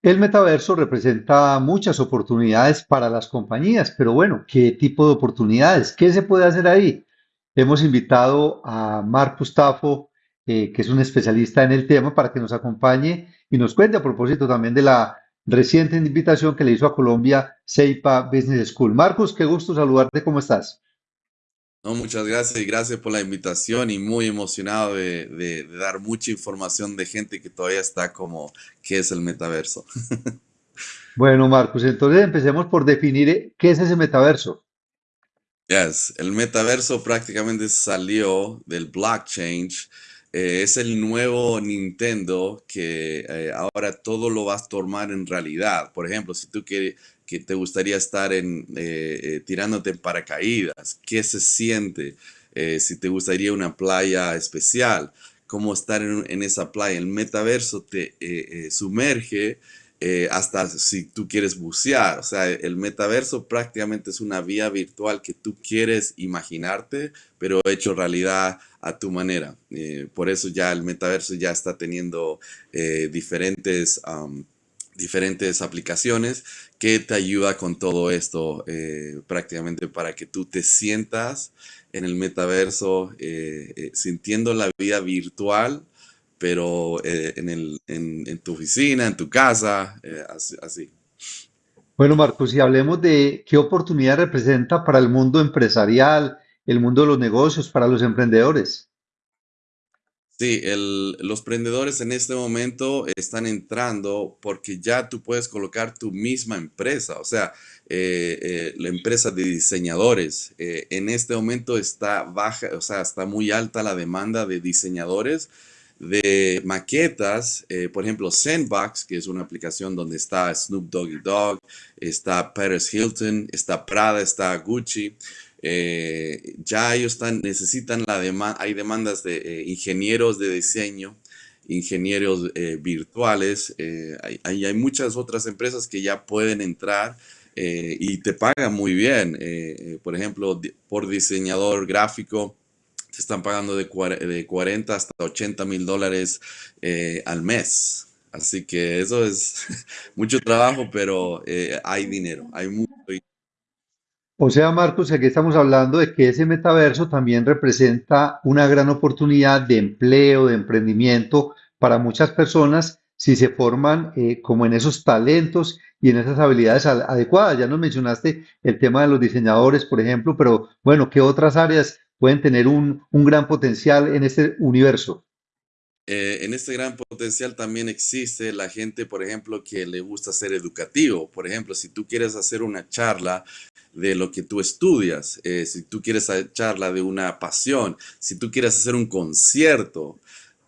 El metaverso representa muchas oportunidades para las compañías, pero bueno, ¿qué tipo de oportunidades? ¿Qué se puede hacer ahí? Hemos invitado a Marcus Tafo, eh, que es un especialista en el tema, para que nos acompañe y nos cuente a propósito también de la reciente invitación que le hizo a Colombia CEIPA Business School. Marcus, qué gusto saludarte, ¿cómo estás? No, muchas gracias y gracias por la invitación y muy emocionado de, de- de dar mucha información de gente que todavía está como, ¿qué es el metaverso? Bueno, Marcus, entonces empecemos por definir eh, qué es ese metaverso. Yes, el metaverso prácticamente salió del blockchain. Eh, es el nuevo Nintendo que eh, ahora todo lo vas a tomar en realidad. Por ejemplo, si tú quieres que te gustaría estar en eh, eh, tirándote en paracaídas, ¿qué se siente? Si te gustaría una playa especial, cómo estar en, esa playa. El metaverso te sumerge hasta si tú quieres bucear. O sea, el metaverso prácticamente es una vía virtual que tú quieres imaginarte, pero hecho realidad a tu manera. Eh, por eso ya el metaverso ya está teniendo eh, diferentes, diferentes aplicaciones que te ayuda con todo esto eh, prácticamente para que tú te sientas en el metaverso sintiendo la vida virtual pero en el, en, tu oficina, en tu casa, así, así. Bueno, Marcos, y hablemos de qué oportunidad representa para el mundo empresarial, el mundo de los negocios, para los emprendedores. Sí, el- los prendedores en este momento están entrando porque ya tú puedes colocar tu misma empresa, o sea, eh, eh, la empresa de diseñadores. eh, en este momento está baja, o sea, está muy alta la demanda de diseñadores de maquetas, por ejemplo, Sandbox, que es una aplicación donde está Snoop Doggy Dogg, está Paris Hilton, está Prada, está Gucci. Eh, ya ellos están, necesitan la demanda, hay demandas de eh, ingenieros de diseño, ingenieros eh, virtuales, hay, hay- muchas otras empresas que ya pueden entrar y te pagan muy bien. por ejemplo, por diseñador gráfico te están pagando de, de 40 hasta 80 mil dólares al mes. Así que eso es mucho trabajo, pero hay dinero, hay mucho. O sea, Marcos, aquí estamos hablando de que ese metaverso también representa una gran oportunidad de empleo, de emprendimiento para muchas personas si se forman eh, como en esos talentos y en esas habilidades adecuadas. Ya nos mencionaste el tema de los diseñadores, por ejemplo, pero bueno, ¿qué otras áreas pueden tener un, un gran potencial en este universo? Eh, en este gran potencial también existe la gente, por ejemplo, que le gusta ser educativo. Por ejemplo, si tú quieres hacer una charla de lo que tú estudias, eh, si tú quieres hacer charla de una pasión, si tú quieres hacer un concierto,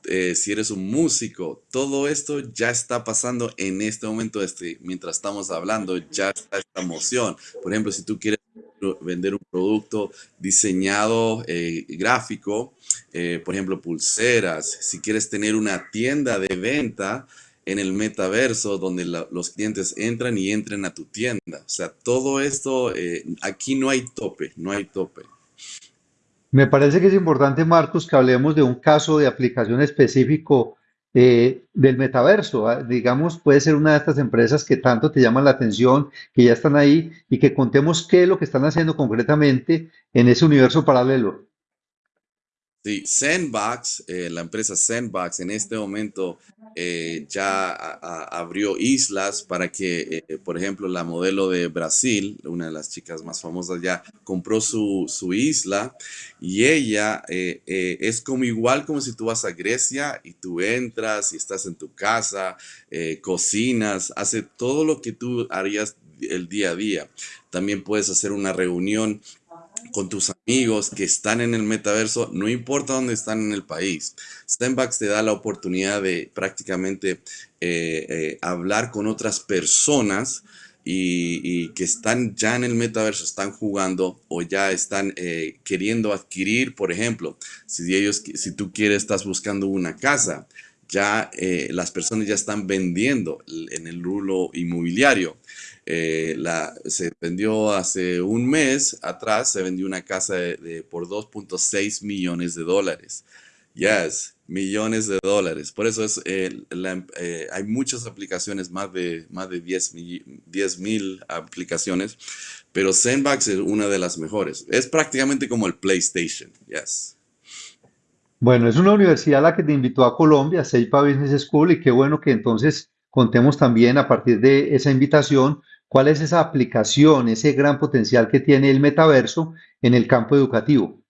eh, si eres un músico, todo esto ya está pasando en este momento, este, mientras estamos hablando, ya está esta emoción. Por ejemplo, si tú quieres vender un producto diseñado, eh, gráfico, eh, por ejemplo, pulseras, si quieres tener una tienda de venta en el metaverso donde los clientes entran y entren a tu tienda. O sea, todo esto, eh, aquí no hay tope, no hay tope. Me parece que es importante, Marcos, que hablemos de un caso de aplicación específico eh, del metaverso. ah, Digamos, puede ser una de estas empresas que tanto te llaman la atención, que ya están ahí y que contemos qué es lo que están haciendo concretamente en ese universo paralelo. Sí, Sandbox, eh, la empresa Sandbox en este momento eh, ya abrió islas para que, eh, por ejemplo, la modelo de Brasil, una de las chicas más famosas ya, compró su, su isla y ella es como igual como si tú vas a Grecia y tú entras y estás en tu casa, cocinas, hace todo lo que tú harías el día a día. También puedes hacer una reunión con tus amigos que están en el metaverso, no importa dónde están en el país. Sandbox te da la oportunidad de prácticamente eh, eh, hablar con otras personas y, y que están ya en el metaverso, están jugando o ya están eh, queriendo adquirir, por ejemplo, si ellos, si tú quieres, estás buscando una casa, ya eh, las personas ya están vendiendo en el rubro inmobiliario. Eh, la, se vendió hace un mes atrás, se vendió una casa de, por 2.6 millones de dólares. Yes, millones de dólares. Por eso es, eh, la- hay muchas aplicaciones, más de, más de 10 mil aplicaciones, pero Sandbox es una de las mejores. Es prácticamente como el PlayStation, yes. Bueno, es una universidad la que te invitó a Colombia, Ceipa Business School, y qué bueno que entonces contemos también a partir de esa invitación cuál es esa aplicación, ese gran potencial que tiene el metaverso en el campo educativo.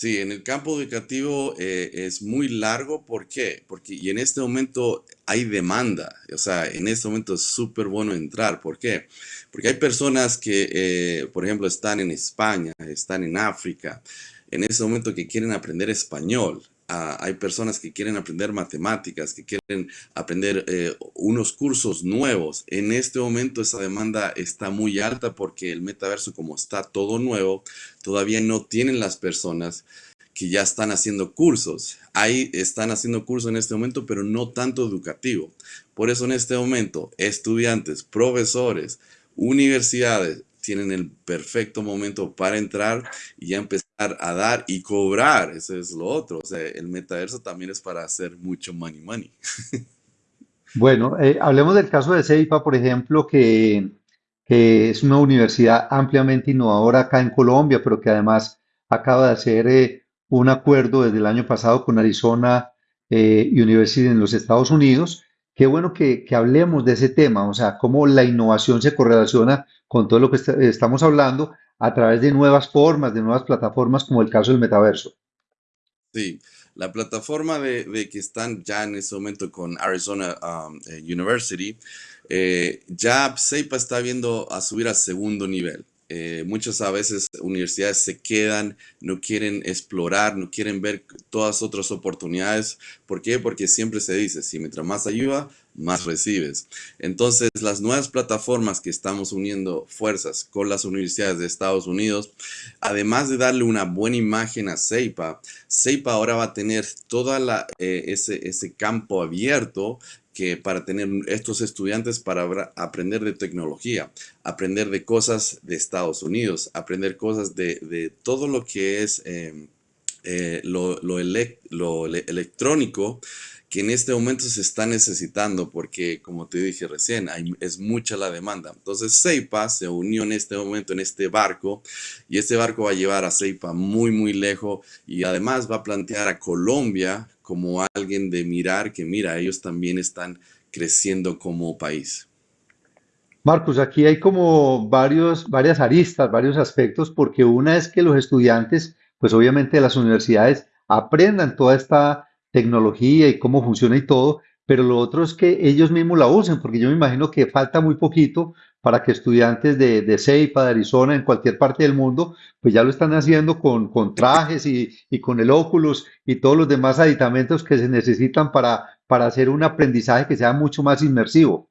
Sí, en el campo educativo eh, es muy largo. ¿Por qué? Porque y en este momento hay demanda. O sea, en este momento es súper bueno entrar. ¿Por qué? Porque hay personas que, eh, por ejemplo, están en España, están en África, en este momento que quieren aprender español. Ah, hay personas que quieren aprender matemáticas, que quieren aprender eh, unos cursos nuevos. En este momento esa demanda está muy alta porque el metaverso, como está todo nuevo, todavía no tienen las personas que ya están haciendo cursos. Ahí están haciendo cursos en este momento, pero no tanto educativo. Por eso en este momento, estudiantes, profesores, universidades tienen el perfecto momento para entrar y ya empezar a dar y cobrar. Eso es lo otro. O sea, el metaverso también es para hacer mucho money money. Bueno, eh, hablemos del caso de Ceipa, por ejemplo, que, que es una universidad ampliamente innovadora acá en Colombia, pero que además acaba de hacer eh, un acuerdo desde el año pasado con Arizona eh, University en los Estados Unidos. Qué bueno que, que hablemos de ese tema, o sea, cómo la innovación se correlaciona con todo lo que est- estamos hablando a través de nuevas formas, de nuevas plataformas, como el caso del metaverso. Sí, la plataforma de, de que están ya en este momento con Arizona um, eh, University, eh, ya CEPA está viendo a subir al segundo nivel. Eh, muchas a veces universidades se quedan, no quieren explorar, no quieren ver todas otras oportunidades. ¿Por qué? Porque siempre se dice, si mientras más ayuda, más recibes. Entonces, las nuevas plataformas que estamos uniendo fuerzas con las universidades de Estados Unidos, además de darle una buena imagen a CEPA, CEPA ahora va a tener todo ese, ese campo abierto que para tener estos estudiantes para aprender de tecnología, aprender de cosas de Estados Unidos, aprender cosas de, de todo lo que es eh, eh, lo, lo lo ele- electrónico que en este momento se está necesitando porque, como te dije recién, hay- es mucha la demanda. Entonces, Ceipa se unió en este momento en este barco y este barco va a llevar a Ceipa muy, muy lejos y además va a plantear a Colombia como alguien de mirar que, mira, ellos también están creciendo como país. Marcos, aquí hay como varios, varias aristas, varios aspectos, porque una es que los estudiantes, pues obviamente de las universidades, aprendan toda esta tecnología y cómo funciona y todo, pero lo otro es que ellos mismos la usen, porque yo me imagino que falta muy poquito para que estudiantes de, de CEIPA, de Arizona, en cualquier parte del mundo, pues ya lo están haciendo con, con trajes y, y con el Oculus y todos los demás aditamentos que se necesitan para, para hacer un aprendizaje que sea mucho más inmersivo.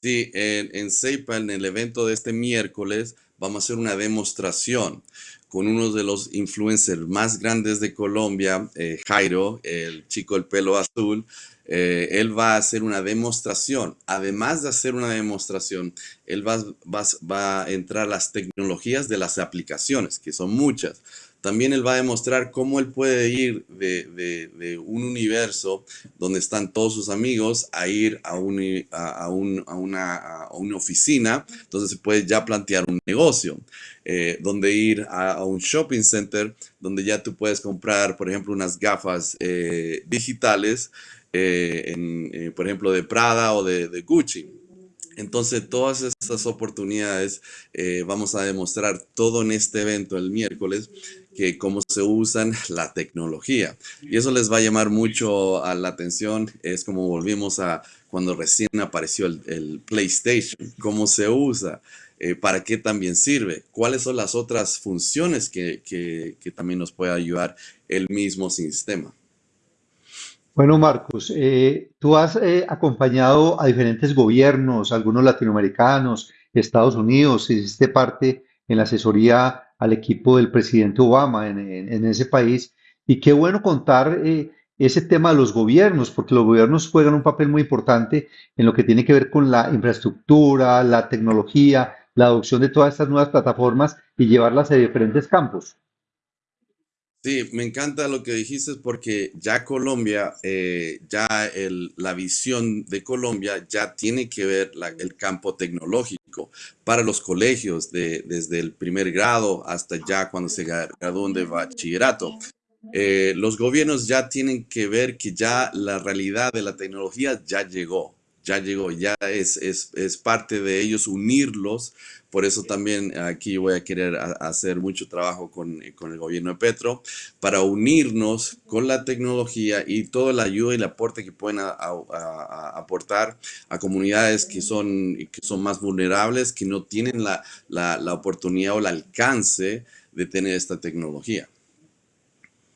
Sí, en, en en el evento de este miércoles, vamos a hacer una demostración con uno de los influencers más grandes de Colombia, eh, Jairo, el chico del pelo azul. Eh, él va a hacer una demostración. Además de hacer una demostración, él va, a entrar las tecnologías de las aplicaciones, que son muchas. También él va a demostrar cómo él puede ir de, de- de un universo donde están todos sus amigos a ir a, un, a, un- a una, una oficina, entonces se puede ya plantear un negocio, eh, donde ir a, un shopping center, donde ya tú puedes comprar, por ejemplo, unas gafas eh, digitales, eh, por ejemplo, de Prada o de, de Gucci. Entonces, todas estas oportunidades eh, vamos a demostrar todo en este evento el miércoles, que cómo se usan la tecnología. Y eso les va a llamar mucho la atención. Es como volvimos a cuando recién apareció el, el PlayStation, cómo se usa, eh, para qué también sirve, cuáles son las otras funciones que, que, que también nos puede ayudar el mismo sistema. Bueno, Marcos, eh, tú has eh, acompañado a diferentes gobiernos, algunos latinoamericanos, Estados Unidos, hiciste parte en la asesoría al equipo del presidente Obama en, en- ese país. Y qué bueno contar eh, ese tema de los gobiernos, porque los gobiernos juegan un papel muy importante en lo que tiene que ver con la infraestructura, la tecnología, la adopción de todas estas nuevas plataformas y llevarlas a diferentes campos. Sí, me encanta lo que dijiste porque ya Colombia, eh, ya la visión de Colombia ya tiene que ver el campo tecnológico para los colegios de- desde el primer grado hasta ya cuando se gra- gradúan de bachillerato. Eh, los gobiernos ya tienen que ver que ya la realidad de la tecnología ya llegó, ya llegó, ya es, es, es parte de ellos unirlos. Por eso también aquí voy a querer hacer mucho trabajo con, eh, con el gobierno de Petro para unirnos con la tecnología y toda la ayuda y el aporte que pueden aportar a comunidades que son, que son más vulnerables, que no tienen la, la, la oportunidad o el alcance de tener esta tecnología.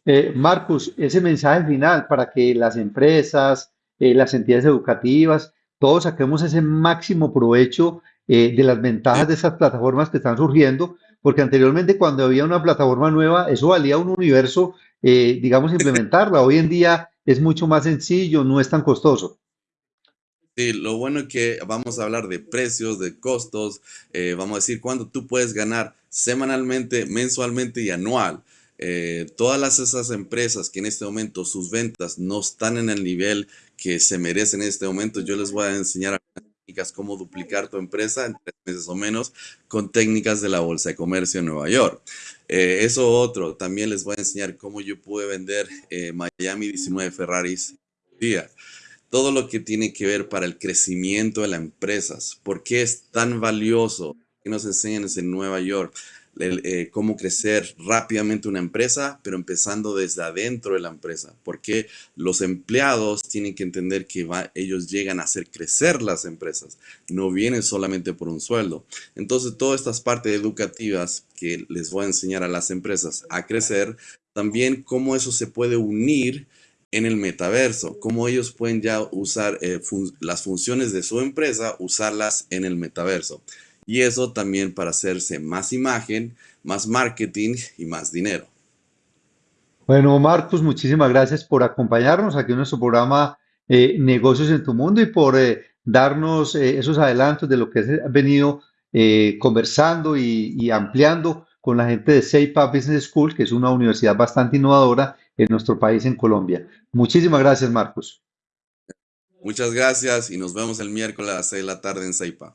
Eh, Marcus, ese mensaje final para que las empresas, eh, las entidades educativas, todos saquemos ese máximo provecho eh, de las ventajas de esas plataformas que están surgiendo, porque anteriormente cuando había una plataforma nueva, eso valía un universo, eh, digamos, implementarla. Hoy en día es mucho más sencillo, no es tan costoso. Sí, lo bueno es que vamos a hablar de precios, de costos, eh, vamos a decir cuánto tú puedes ganar semanalmente, mensualmente y anual. Eh, todas las, esas empresas que en este momento sus ventas no están en el nivel que se merecen en este momento, yo les voy a enseñar técnicas cómo duplicar tu empresa en tres meses o menos con técnicas de la Bolsa de Comercio en Nueva York. Eh, eso otro, también les voy a enseñar cómo yo pude vender eh, Miami 19 Ferraris día todo lo que tiene que ver para el crecimiento de las empresas. ¿Por qué es tan valioso que nos enseñan en Nueva York el, eh, cómo crecer rápidamente una empresa, pero empezando desde adentro de la empresa? Porque los empleados tienen que entender que ellos llegan a hacer crecer las empresas, no vienen solamente por un sueldo. Entonces, todas estas partes educativas que les voy a enseñar a las empresas a crecer, también cómo eso se puede unir en el metaverso, cómo ellos pueden ya usar eh, las funciones de su empresa, usarlas en el metaverso. Y eso también para hacerse más imagen, más marketing y más dinero. Bueno, Marcus, muchísimas gracias por acompañarnos aquí en nuestro programa eh, Negocios en tu Mundo y por eh, darnos eh, esos adelantos de lo que has venido conversando y, y ampliando con la gente de CEIPA Business School, que es una universidad bastante innovadora en nuestro país, en Colombia. Muchísimas gracias, Marcus. Muchas gracias y nos vemos el miércoles a las 6 de la tarde en Saipa.